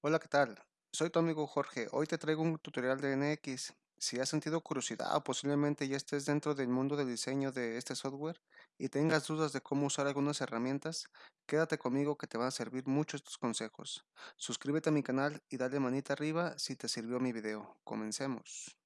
Hola, ¿qué tal? Soy tu amigo Jorge. Hoy te traigo un tutorial de NX. Si has sentido curiosidad o posiblemente ya estés dentro del mundo del diseño de este software y tengas dudas de cómo usar algunas herramientas, quédate conmigo que te van a servir mucho estos consejos. Suscríbete a mi canal y dale manita arriba si te sirvió mi video. Comencemos.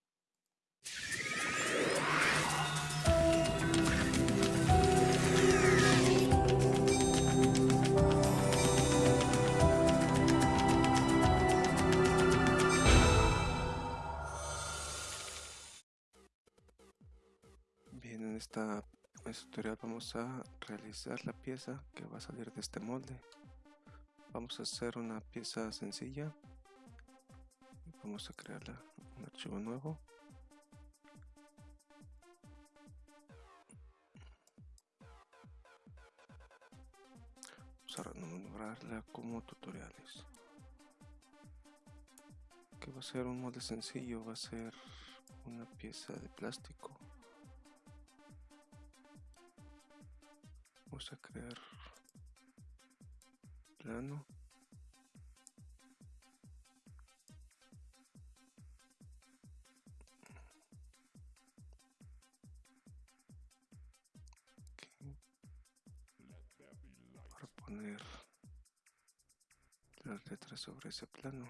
En esta este tutorial vamos a realizar la pieza que va a salir de este molde. Vamos a hacer una pieza sencilla. Vamos a crearla un archivo nuevo. Vamos a renombrarla como tutoriales. Que va a ser un molde sencillo, va a ser una pieza de plástico vamos a crear plano. Para poner las letras sobre ese plano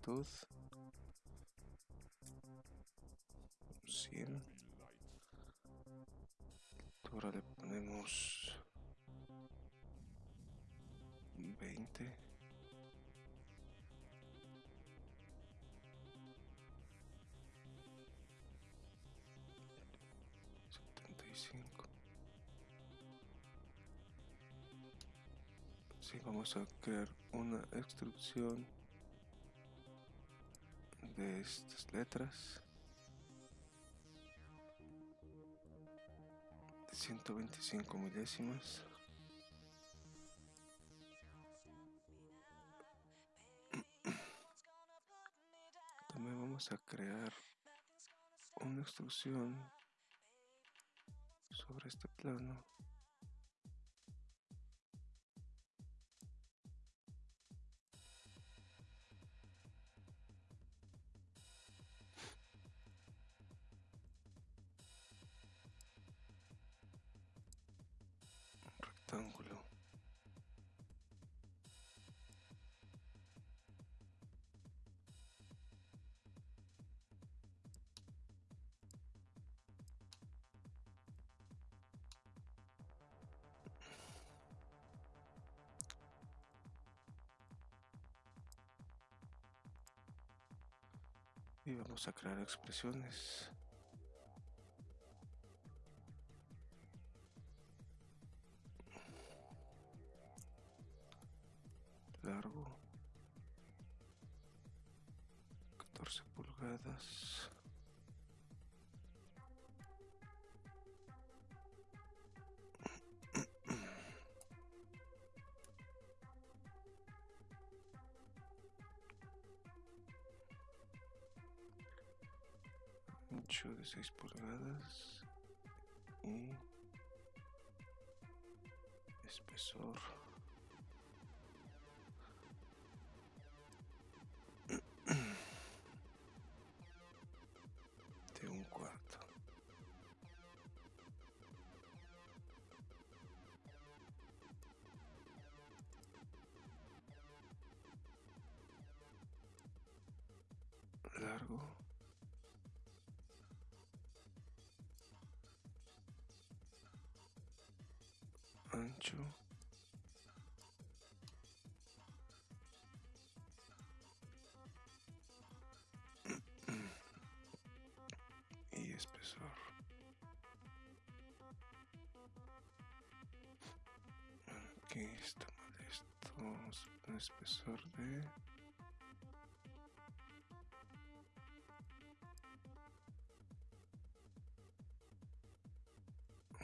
la longitud. 100. Ahora le ponemos 20. vamos a crear una extrusión de estas letras. 125 milésimas. También vamos a crear una extrusión sobre este plano y vamos a crear expresiones 8 de 6 pulgadas y espesor. De un cuarto. Largo. Aquí está mal esto vamos a espesor de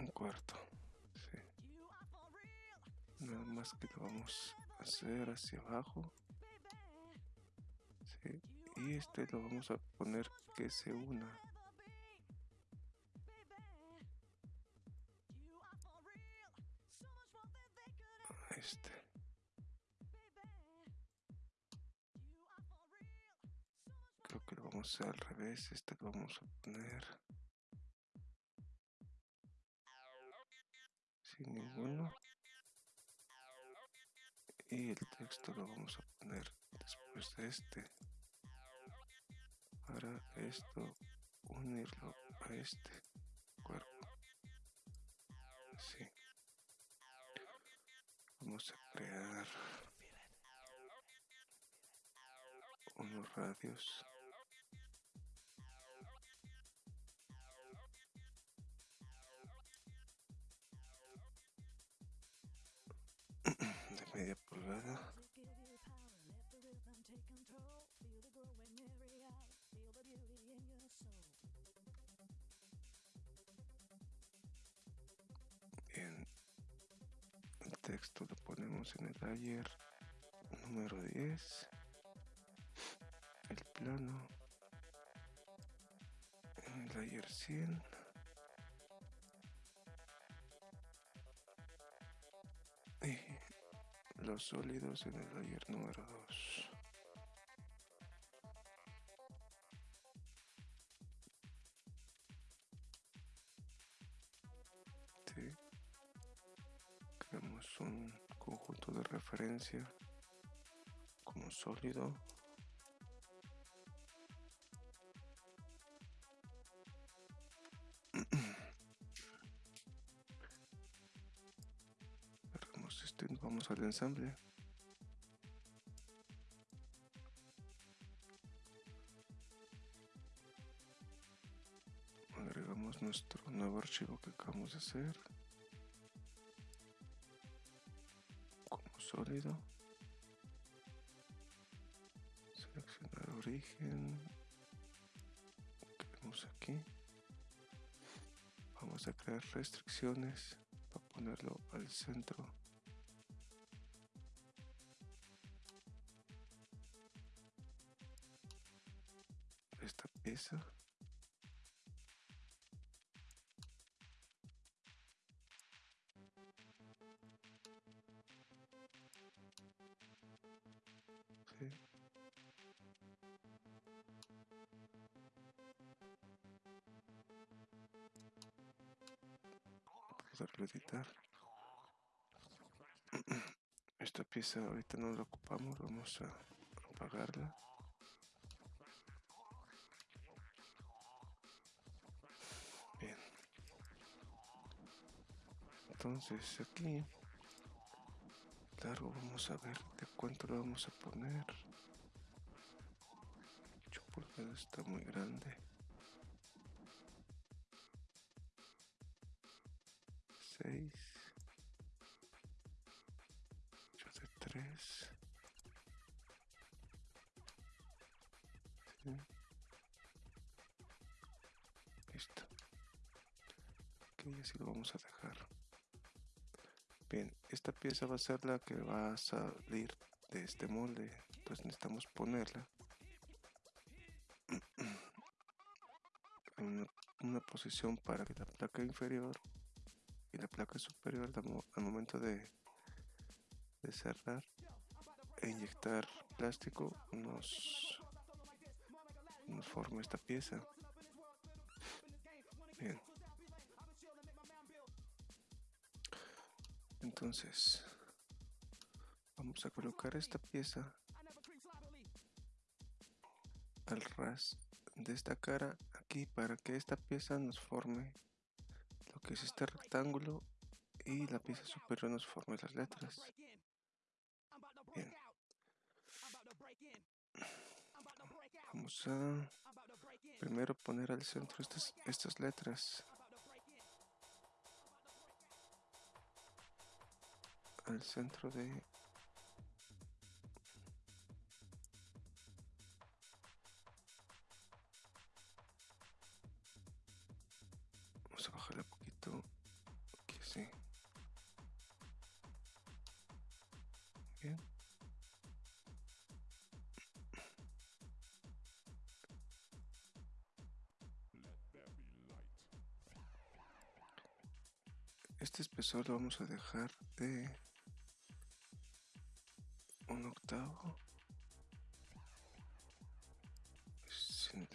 un cuarto nada más que lo vamos hacer hacia abajo. Y este lo vamos a poner que se una. Que al revés. Este lo vamos a poner sin ninguno. Y el texto lo vamos a poner después de este. Para esto unirlo a este cuerpo. Así. Vamos a crear unos radios pulgada. Bien, el texto lo ponemos en el layer número 10, el plano en el layer 100. Los sólidos en el layer número 2. Creamos un conjunto de referencia como sólido. Al ensamble. Agregamos nuestro nuevo archivo que acabamos de hacer como sólido. Seleccionar origen. Queremos aquí. Vamos a crear restricciones para ponerlo al centro eso. Editar. Esta pieza ahorita no la ocupamos, vamos a apagarla. Entonces aquí largo vamos a ver de cuánto lo vamos a poner. 8 pulgadas está muy grande. 6 8 de 3 listo. Aquí así lo vamos a dejar esta pieza va a ser la que va a salir de este molde, entonces necesitamos ponerla en una, posición para que la placa inferior y la placa superior al momento de, cerrar e inyectar plástico nos, nos esta pieza. Bien. Entonces, vamos a colocar esta pieza al ras de esta cara aquí para que esta pieza nos forme lo que es este rectángulo y la pieza superior nos forme las letras. Bien. Vamos a primero poner al centro estas, estas letras. al centro de vamos a bajarle un poquito que sí. Bien. Este espesor lo vamos a dejar de un octavo. Sin,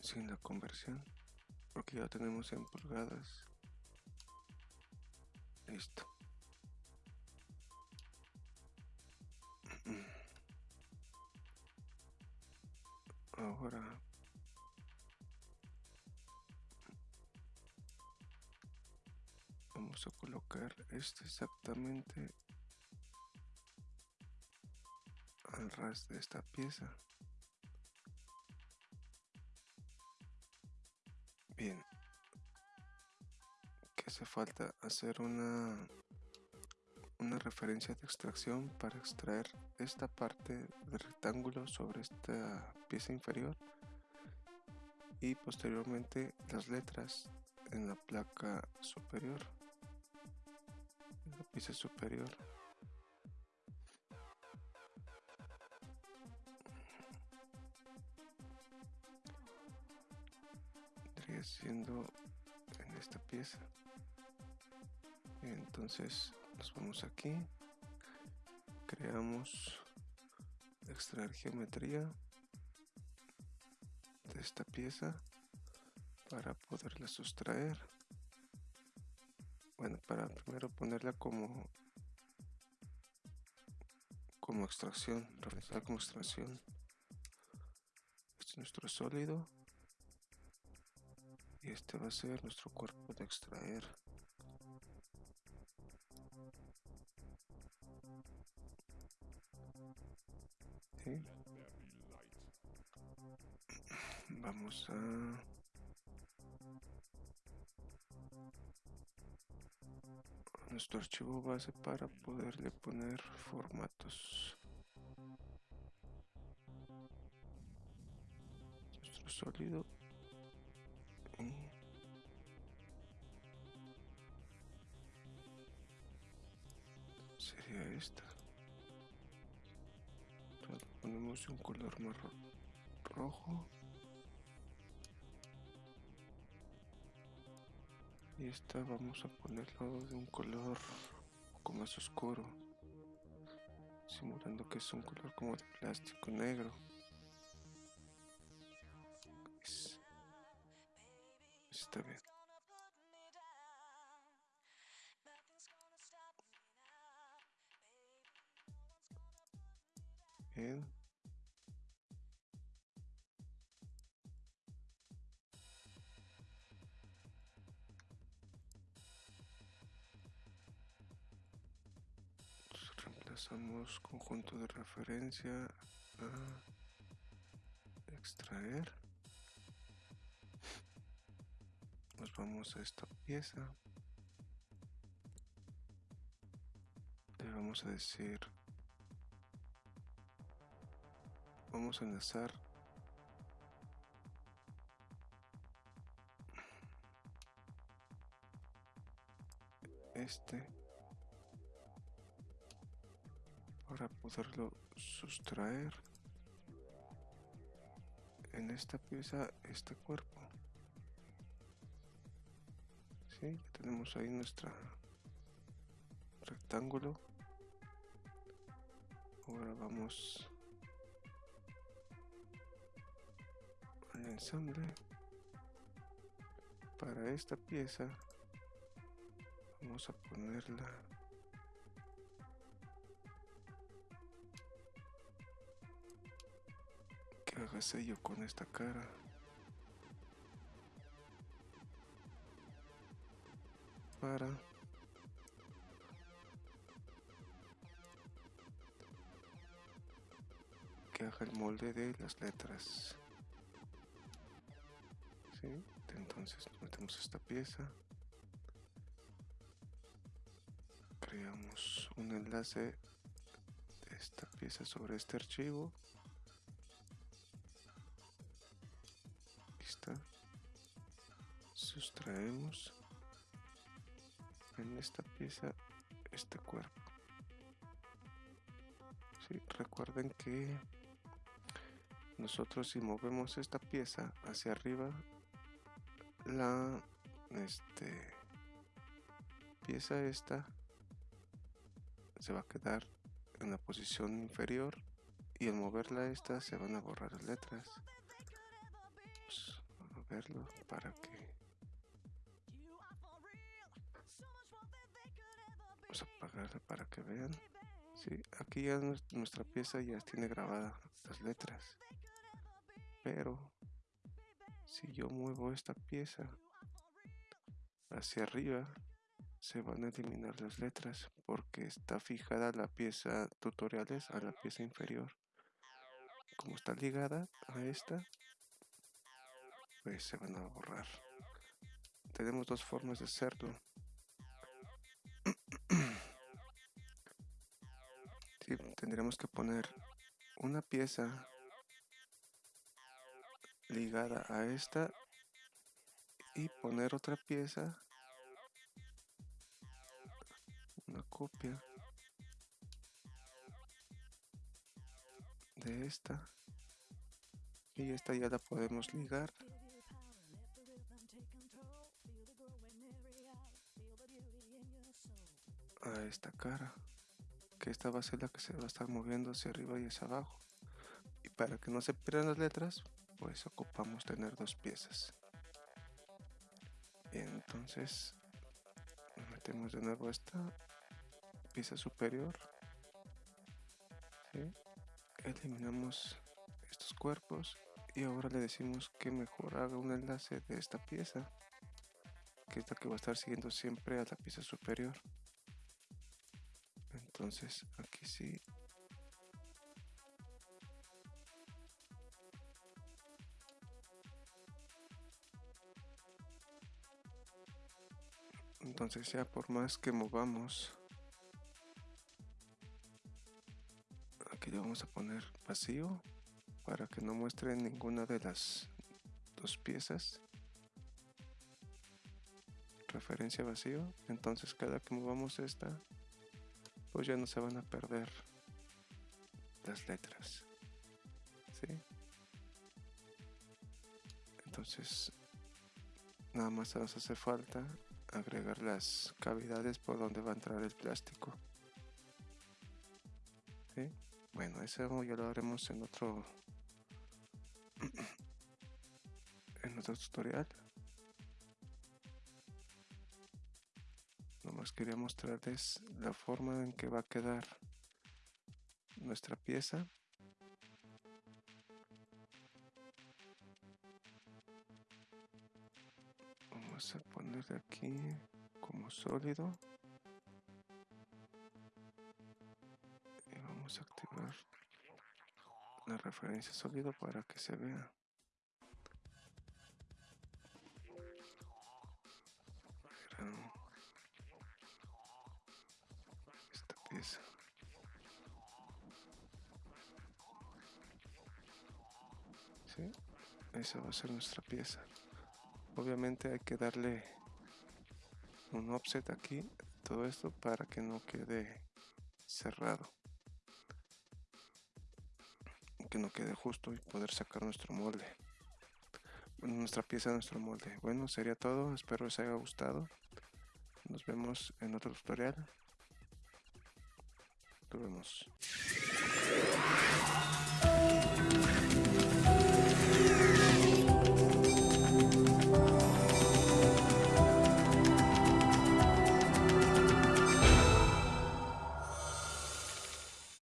sin la conversión porque ya tenemos en pulgadas. Listo. Ahora vamos a colocar este exactamente al ras de esta pieza. Bien. Que hace falta hacer una una referencia de extracción para extraer esta parte del rectángulo sobre esta pieza inferior. Y posteriormente las letras en la placa superior en la pieza superior siendo en esta pieza. Entonces nos vamos aquí. Creamos extraer geometría de esta pieza para poderla sustraer. Bueno para primero ponerla como como extracción realizar como extracción. Este es nuestro sólido y este va a ser nuestro cuerpo de extraer. Vamos a nuestro archivo base para poderle poner formatos. Nuestro sólido Un color marrón rojo. Y esta vamos a ponerlo de un color un poco más oscuro simulando que es un color como de plástico negro. Es- está bien. Bien Entonces, reemplazamos conjunto de referencia a extraer. Nos vamos a esta pieza. Le vamos a decir vamos a enlazar este para poderlo sustraer. En esta pieza este cuerpo. ¿Sí? tenemos ahí nuestra rectángulo. Ahora vamos al ensamble. Para esta pieza vamos a ponerla que haga sello con esta cara. Para. Que haga el molde de las letras. ¿Sí? entonces metemos esta pieza. Creamos un enlace de esta pieza sobre este archivo sustraemos en esta pieza este cuerpo Sí, recuerden que nosotros si movemos esta pieza hacia arriba la este pieza esta se va a quedar en la posición inferior y al moverla esta se van a borrar las letras. Pues, a verlo para que vamos a apagarla para que vean. Sí, aquí ya nuestra pieza ya tiene grabadas las letras. Pero si yo muevo esta pieza hacia arriba se van a eliminar las letras porque está fijada la pieza tutoriales a la pieza inferior como está ligada a esta pues se van a borrar tenemos dos formas de hacerlo tendremos que poner una pieza ligada a esta y poner otra pieza una copia de esta. Y esta ya la podemos ligar. A esta cara que esta va a ser la que se va a estar moviendo hacia arriba y hacia abajo. Y para que no se pierdan las letras pues ocupamos tener dos piezas. Entonces metemos de nuevo esta pieza superior. Eliminamos estos cuerpos y ahora le decimos que mejor haga un enlace de esta pieza que es la que va a estar siguiendo siempre a la pieza superior entonces aquí sí. Entonces ya por más que movamos aquí le vamos a poner vacío para que no muestre ninguna de las dos piezas. Referencia vacío. Entonces cada que movamos esta pues ya no se van a perder las letras. ¿sí? Entonces, nada más nos hace falta agregar las cavidades por donde va a entrar el plástico. ¿sí? Bueno, eso ya lo haremos en otro en otro tutorial. Quería mostrarles la forma en que va a quedar nuestra pieza. Vamos a poner aquí como sólido. Y vamos a activar la referencia sólido para que se vea ser nuestra pieza. Obviamente hay que darle un offset aquí todo esto para que no quede cerrado. Que no quede justo y poder sacar nuestro molde. Nuestra pieza nuestro molde. Bueno sería todo. Espero les haya gustado. Nos vemos en otro tutorial. Nos vemos